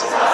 Christ.